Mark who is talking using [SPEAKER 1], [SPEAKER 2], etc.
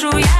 [SPEAKER 1] душу я.